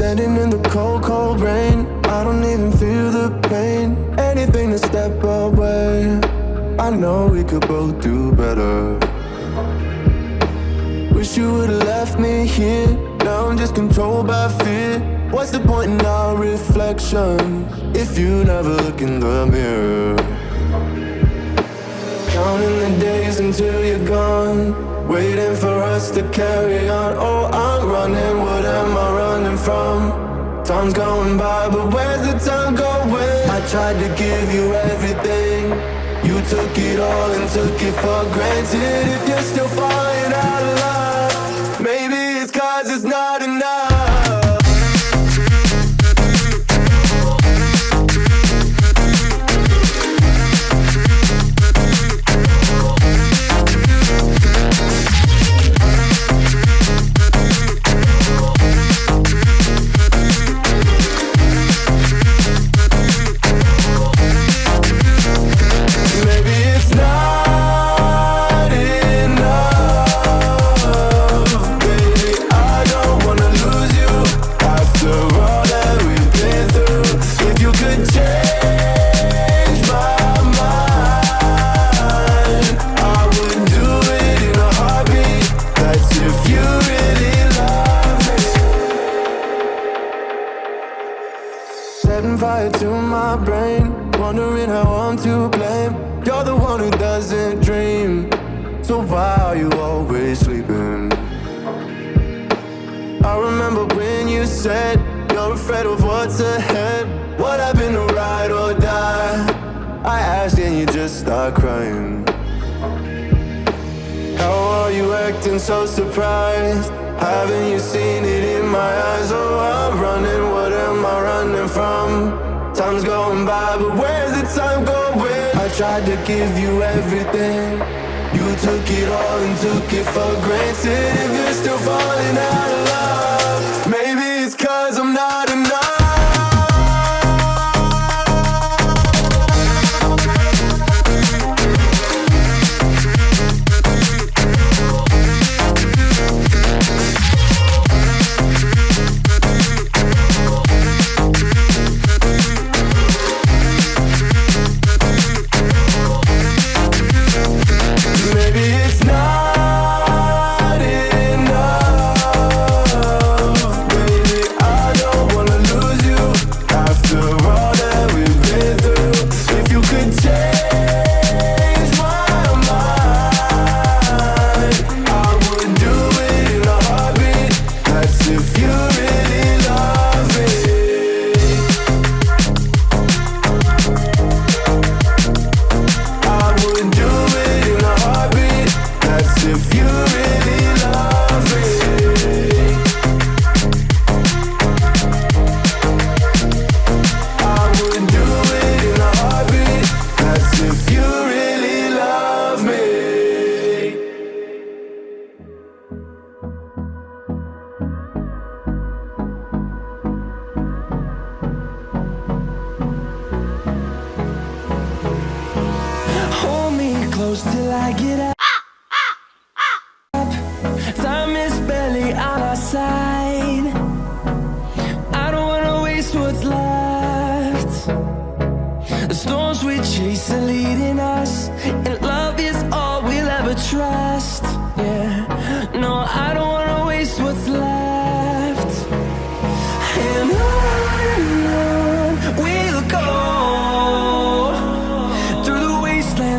Standing in the cold, cold rain. I don't even feel the pain. Anything to step away. I know we could both do better. Wish you would've left me here. Now I'm just controlled by fear. What's the point in our reflection If you never look in the mirror? Counting the days until you're gone Waiting for us to carry on Oh, I'm running, what am I running from? Time's going by, but where's the time going? I tried to give you everything You took it all and took it for granted If you're still falling out of love Setting to my brain, wondering how I'm to blame. You're the one who doesn't dream, so why are you always sleeping? I remember when you said you're afraid of what's ahead. What happened to ride or die? I asked and you just start crying. How are you acting so surprised? Haven't you seen it in my eyes? Oh, I'm running, what am I running from? Time's going by, but where's the time going? I tried to give you everything You took it all and took it for granted If you're still falling out of love close till I get up. Time is barely on our side. I don't wanna waste what's left. The storms we chase are leading us, and love is all we'll ever trust. Yeah, no, I don't wanna waste what's left.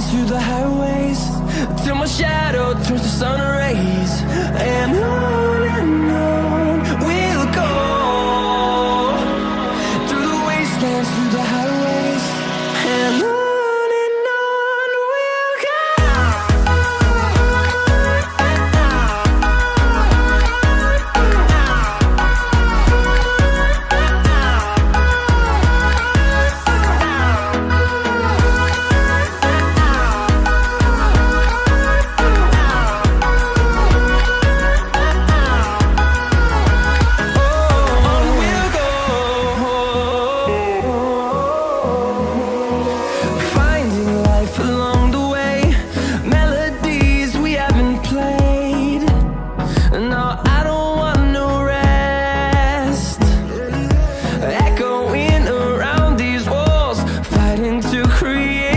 Wastelands, through the highways, till my shadow turns to sun rays. And on create